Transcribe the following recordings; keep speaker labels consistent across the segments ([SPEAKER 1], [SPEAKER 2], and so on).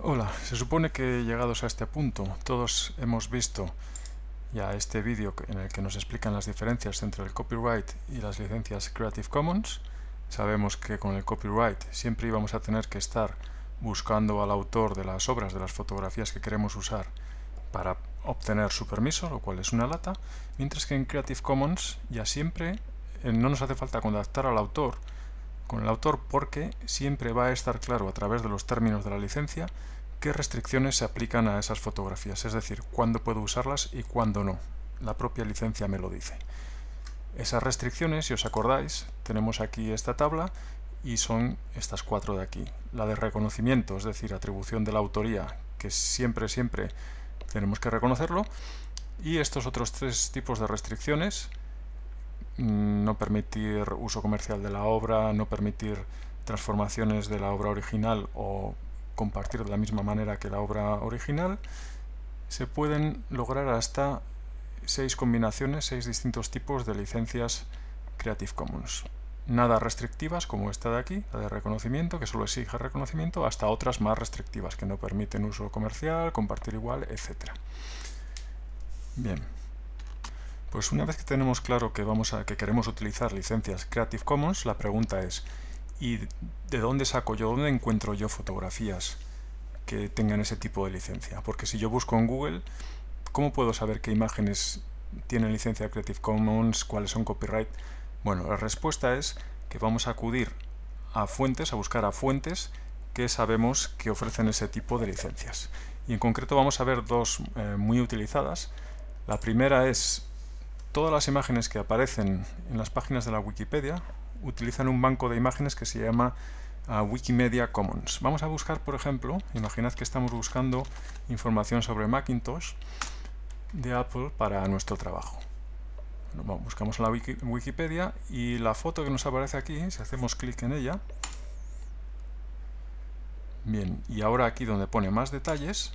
[SPEAKER 1] Hola, se supone que llegados a este punto todos hemos visto ya este vídeo en el que nos explican las diferencias entre el copyright y las licencias Creative Commons. Sabemos que con el copyright siempre íbamos a tener que estar buscando al autor de las obras, de las fotografías que queremos usar para obtener su permiso, lo cual es una lata, mientras que en Creative Commons ya siempre eh, no nos hace falta contactar al autor, con el autor porque siempre va a estar claro a través de los términos de la licencia qué restricciones se aplican a esas fotografías, es decir, cuándo puedo usarlas y cuándo no. La propia licencia me lo dice. Esas restricciones, si os acordáis, tenemos aquí esta tabla y son estas cuatro de aquí. La de reconocimiento, es decir, atribución de la autoría, que siempre, siempre tenemos que reconocerlo, y estos otros tres tipos de restricciones, Mm, no permitir uso comercial de la obra, no permitir transformaciones de la obra original o compartir de la misma manera que la obra original, se pueden lograr hasta seis combinaciones, seis distintos tipos de licencias Creative Commons. Nada restrictivas como esta de aquí, la de reconocimiento, que solo exige reconocimiento, hasta otras más restrictivas que no permiten uso comercial, compartir igual, etc. Bien, pues una vez que tenemos claro que, vamos a, que queremos utilizar licencias Creative Commons, la pregunta es ¿y de dónde saco yo, dónde encuentro yo fotografías que tengan ese tipo de licencia? Porque si yo busco en Google, ¿cómo puedo saber qué imágenes tienen licencia Creative Commons, cuáles son copyright? Bueno, la respuesta es que vamos a acudir a fuentes, a buscar a fuentes que sabemos que ofrecen ese tipo de licencias. Y en concreto vamos a ver dos eh, muy utilizadas. La primera es todas las imágenes que aparecen en las páginas de la Wikipedia utilizan un banco de imágenes que se llama uh, Wikimedia Commons. Vamos a buscar, por ejemplo, imaginad que estamos buscando información sobre Macintosh de Apple para nuestro trabajo. buscamos la Wikipedia y la foto que nos aparece aquí, si hacemos clic en ella, bien, y ahora aquí donde pone más detalles,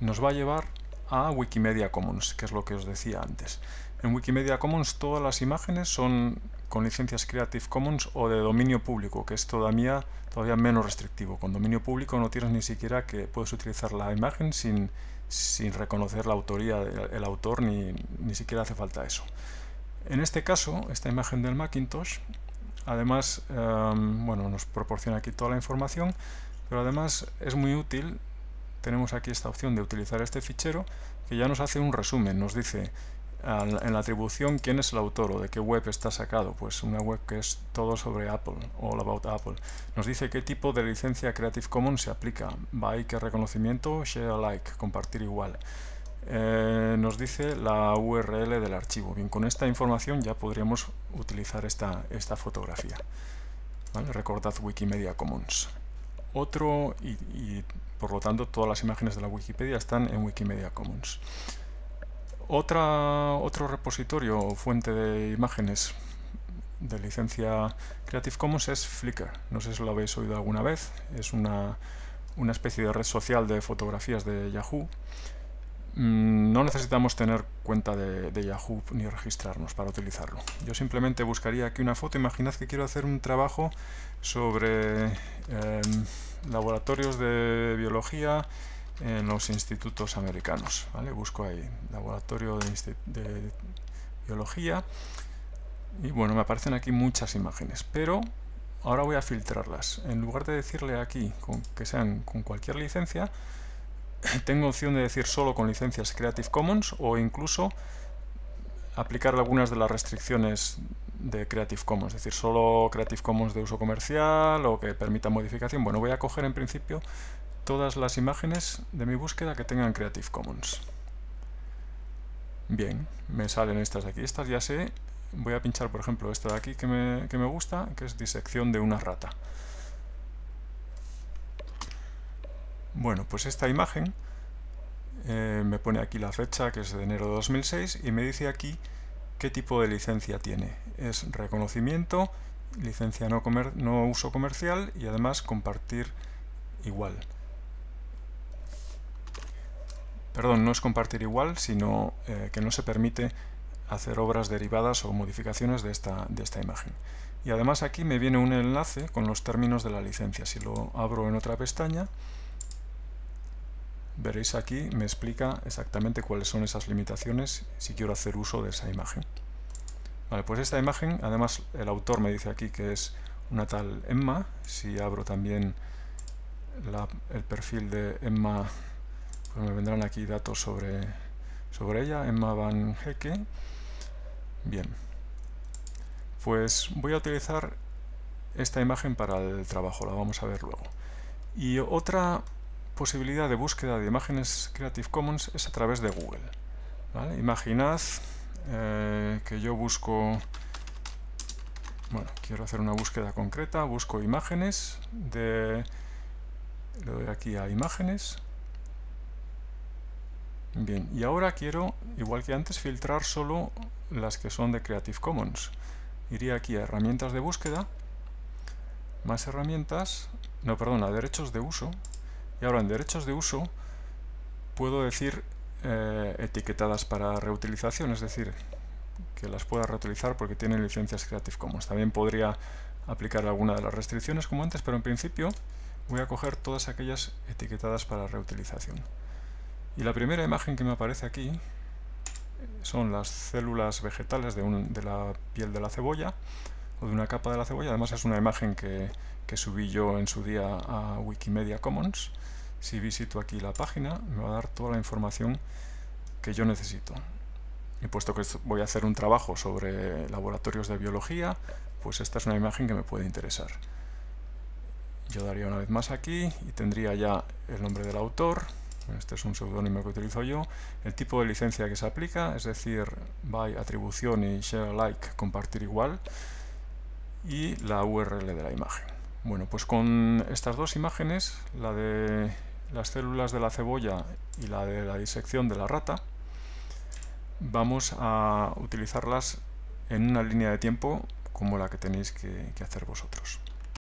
[SPEAKER 1] nos va a llevar a Wikimedia Commons, que es lo que os decía antes. En Wikimedia Commons todas las imágenes son con licencias Creative Commons o de dominio público, que es todavía, todavía menos restrictivo. Con dominio público no tienes ni siquiera que puedes utilizar la imagen sin, sin reconocer la autoría del autor, ni, ni siquiera hace falta eso. En este caso, esta imagen del Macintosh, además, em, bueno, nos proporciona aquí toda la información, pero además es muy útil tenemos aquí esta opción de utilizar este fichero que ya nos hace un resumen, nos dice en la atribución quién es el autor o de qué web está sacado, pues una web que es todo sobre Apple, all about Apple. Nos dice qué tipo de licencia Creative Commons se aplica, by qué reconocimiento, share alike, compartir igual. Eh, nos dice la URL del archivo. Bien, con esta información ya podríamos utilizar esta, esta fotografía. Recordad Wikimedia Commons. Otro, y por lo tanto todas las imágenes de la Wikipedia están en Wikimedia Commons. Otra, otro repositorio o fuente de imágenes de licencia Creative Commons es Flickr. No sé si lo habéis oído alguna vez. Es una, una especie de red social de fotografías de Yahoo. Mm, no necesitamos tener cuenta de, Yahoo ni registrarnos para utilizarlo. Yo simplemente buscaría aquí una foto. Imaginad que quiero hacer un trabajo sobre... Em, laboratorios de biología en los institutos americanos. ¿vale? Busco ahí, laboratorio de, biología, y bueno, me aparecen aquí muchas imágenes, pero ahora voy a filtrarlas. En lugar de decirle aquí que sean con cualquier licencia, tengo opción de decir solo con licencias Creative Commons o incluso aplicar algunas de las restricciones de Creative Commons, es decir, solo Creative Commons de uso comercial o que permita modificación. Bueno, voy a coger en principio todas las imágenes de mi búsqueda que tengan Creative Commons. Bien, me salen estas de aquí. Estas ya sé, voy a pinchar por ejemplo esta de aquí que me, que me gusta, que es disección de una rata. Bueno, pues esta imagen eh, me pone aquí la fecha que es de enero de 2006 y me dice aquí qué tipo de licencia tiene. Es reconocimiento, licencia no, uso comercial y además compartir igual. Perdón, no es compartir igual, sino eh, que no se permite hacer obras derivadas o modificaciones de esta, de esta imagen. y además aquí me viene un enlace con los términos de la licencia. Si lo abro en otra pestaña, veréis aquí, me explica exactamente cuáles son esas limitaciones si quiero hacer uso de esa imagen. Vale, pues esta imagen, además el autor me dice aquí que es una tal Emma, si abro también el perfil de Emma, pues me vendrán aquí datos sobre, sobre ella, Emma Van Hecke. Bien, pues voy a utilizar esta imagen para el trabajo, la vamos a ver luego. Y otra posibilidad de búsqueda de imágenes Creative Commons es a través de Google. Imaginad eh, que yo busco, bueno, quiero hacer una búsqueda concreta, busco imágenes, de, le doy aquí a imágenes, bien, y ahora quiero, igual que antes, filtrar solo las que son de Creative Commons. Iría aquí a herramientas de búsqueda, más herramientas, no, perdón, a derechos de uso, y ahora en derechos de uso puedo decir eh, etiquetadas para reutilización, es decir, que las pueda reutilizar porque tienen licencias Creative Commons. También podría aplicar alguna de las restricciones como antes, pero en principio voy a coger todas aquellas etiquetadas para reutilización. Y la primera imagen que me aparece aquí son las células vegetales de la piel de la cebolla o de una capa de la cebolla. Además es una imagen que, que subí yo en su día a Wikimedia Commons si visito aquí la página me va a dar toda la información que yo necesito. Y puesto que voy a hacer un trabajo sobre laboratorios de biología, pues esta es una imagen que me puede interesar. Yo daría una vez más aquí y tendría ya el nombre del autor, este es un seudónimo que utilizo yo, el tipo de licencia que se aplica, es decir, by atribución y share alike, compartir igual, y la URL de la imagen. Bueno, pues con estas dos imágenes, la de las células de la cebolla y la de la disección de la rata, vamos a utilizarlas en una línea de tiempo como la que tenéis que, que hacer vosotros.